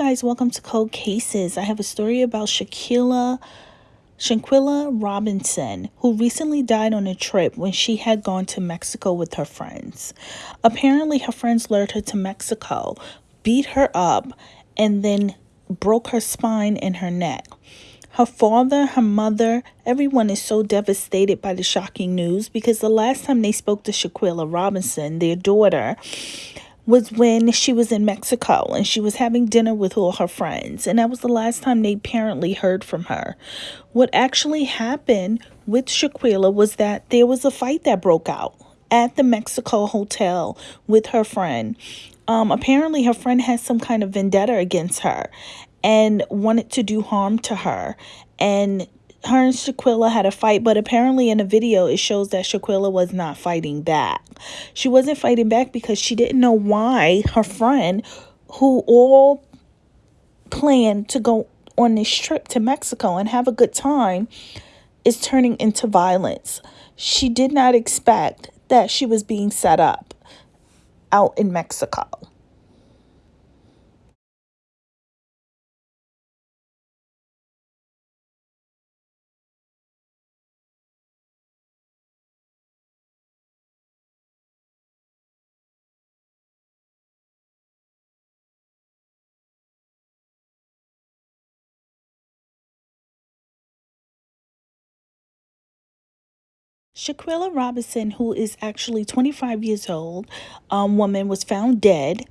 guys, welcome to Cold Cases. I have a story about Shaquilla Shanquella Robinson, who recently died on a trip when she had gone to Mexico with her friends. Apparently, her friends lured her to Mexico, beat her up, and then broke her spine and her neck. Her father, her mother, everyone is so devastated by the shocking news because the last time they spoke to Shaquilla Robinson, their daughter, was when she was in Mexico and she was having dinner with all her friends. And that was the last time they apparently heard from her. What actually happened with Shaquilla was that there was a fight that broke out at the Mexico hotel with her friend. Um, apparently, her friend has some kind of vendetta against her and wanted to do harm to her. And her and Shaquilla had a fight, but apparently in a video it shows that Shaquilla was not fighting back. She wasn't fighting back because she didn't know why her friend, who all planned to go on this trip to Mexico and have a good time, is turning into violence. She did not expect that she was being set up out in Mexico. Shaquilla Robinson, who is actually 25 years old, um, woman, was found dead.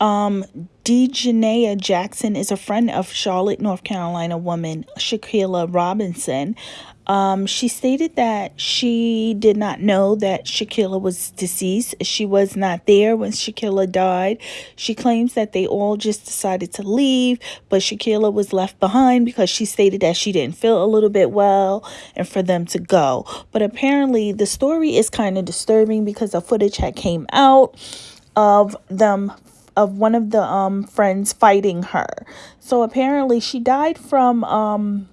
Um, Daejhanae Jackson is a friend of Charlotte, North Carolina woman Shaquilla Robinson. Um, she stated that she did not know that Shaquilla was deceased. She was not there when Shaquilla died. She claims that they all just decided to leave, but Shaquilla was left behind because she stated that she didn't feel a little bit well and for them to go. But apparently, the story is kind of disturbing because the footage had came out of them of one of the um friends fighting her. So apparently she died from um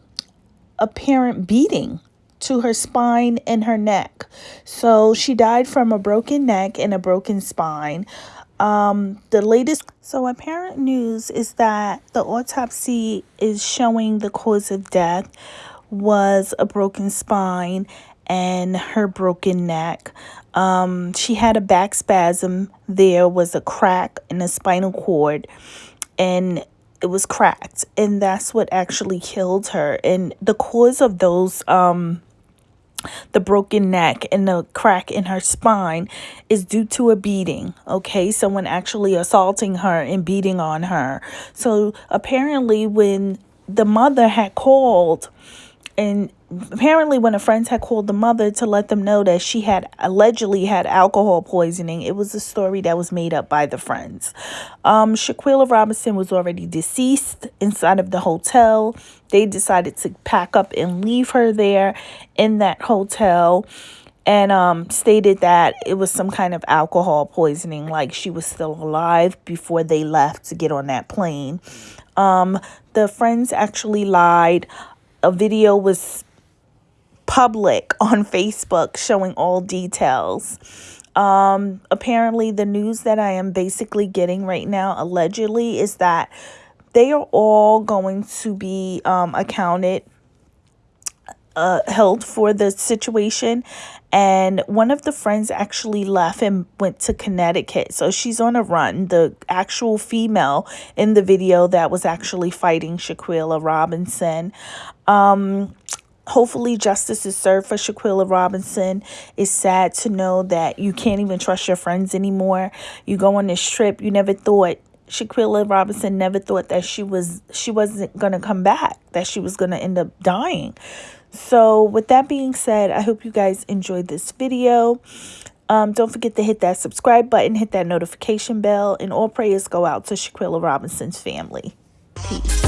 apparent beating to her spine and her neck. So she died from a broken neck and a broken spine. Um, the latest, so apparent news is that the autopsy is showing the cause of death was a broken spine and her broken neck. Um, she had a back spasm. There was a crack in the spinal cord and it was cracked and that's what actually killed her and the cause of those um the broken neck and the crack in her spine is due to a beating okay someone actually assaulting her and beating on her so apparently when the mother had called and apparently when her friends had called the mother to let them know that she had allegedly had alcohol poisoning it was a story that was made up by the friends um shaquilla robinson was already deceased inside of the hotel they decided to pack up and leave her there in that hotel and um, stated that it was some kind of alcohol poisoning, like she was still alive before they left to get on that plane. Um, the friends actually lied. A video was public on Facebook showing all details. Um, apparently, the news that I am basically getting right now, allegedly, is that they are all going to be um, accounted, uh, held for the situation. And one of the friends actually left and went to Connecticut. So she's on a run. The actual female in the video that was actually fighting Shaquilla Robinson. Um, hopefully justice is served for Shaquilla Robinson. It's sad to know that you can't even trust your friends anymore. You go on this trip, you never thought Shaquilla Robinson never thought that she was she wasn't gonna come back, that she was gonna end up dying. So with that being said, I hope you guys enjoyed this video. Um, don't forget to hit that subscribe button, hit that notification bell, and all prayers go out to Shaquilla Robinson's family. Peace.